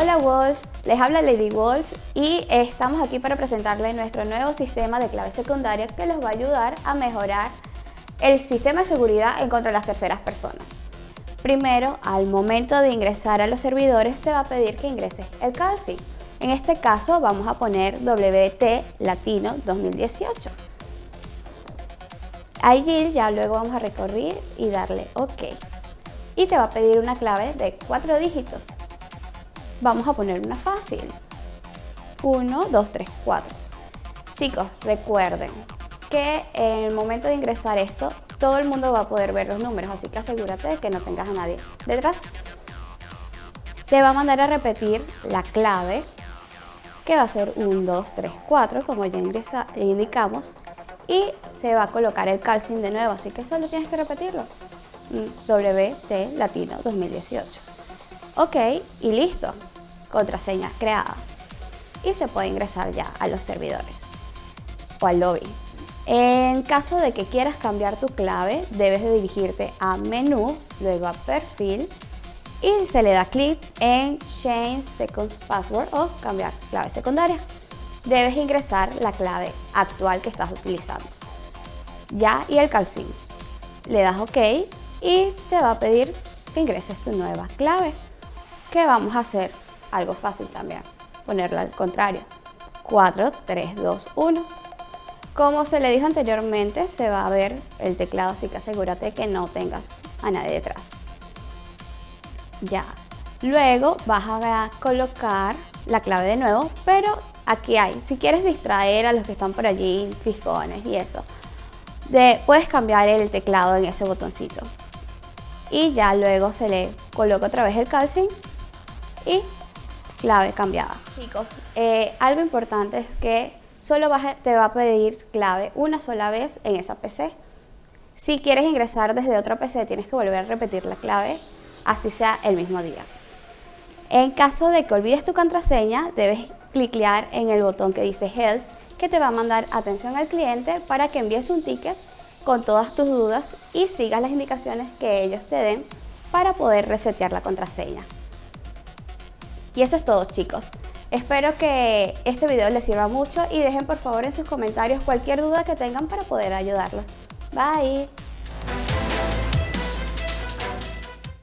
Hola Wolves, les habla Lady Wolf y estamos aquí para presentarles nuestro nuevo sistema de clave secundaria que les va a ayudar a mejorar el sistema de seguridad en contra de las terceras personas. Primero, al momento de ingresar a los servidores te va a pedir que ingreses el CALSI. En este caso vamos a poner WT Latino 2018. Allí ya luego vamos a recorrer y darle OK. Y te va a pedir una clave de cuatro dígitos. Vamos a poner una fácil. 1, 2, 3, 4. Chicos, recuerden que en el momento de ingresar esto, todo el mundo va a poder ver los números, así que asegúrate de que no tengas a nadie detrás. Te va a mandar a repetir la clave, que va a ser 1, 2, 3, 4, como ya indicamos, y se va a colocar el calcing de nuevo, así que solo tienes que repetirlo. WT Latino 2018. Ok, y listo contraseña creada y se puede ingresar ya a los servidores o al lobby. En caso de que quieras cambiar tu clave, debes de dirigirte a menú, luego a perfil y se le da clic en Change Second Password o cambiar clave secundaria. Debes ingresar la clave actual que estás utilizando. Ya y el calcín. Le das OK y te va a pedir que ingreses tu nueva clave. ¿Qué vamos a hacer? Algo fácil también, ponerla al contrario. 4, 3, 2, 1. Como se le dijo anteriormente, se va a ver el teclado, así que asegúrate que no tengas a nadie detrás. Ya. Luego vas a colocar la clave de nuevo, pero aquí hay, si quieres distraer a los que están por allí, fiscones y eso, de, puedes cambiar el teclado en ese botoncito. Y ya luego se le coloca otra vez el calcing y clave cambiada. Chicos, eh, algo importante es que solo te va a pedir clave una sola vez en esa PC. Si quieres ingresar desde otra PC tienes que volver a repetir la clave, así sea el mismo día. En caso de que olvides tu contraseña, debes clicar en el botón que dice Help, que te va a mandar atención al cliente para que envíes un ticket con todas tus dudas y sigas las indicaciones que ellos te den para poder resetear la contraseña. Y eso es todo chicos. Espero que este video les sirva mucho y dejen por favor en sus comentarios cualquier duda que tengan para poder ayudarlos. Bye.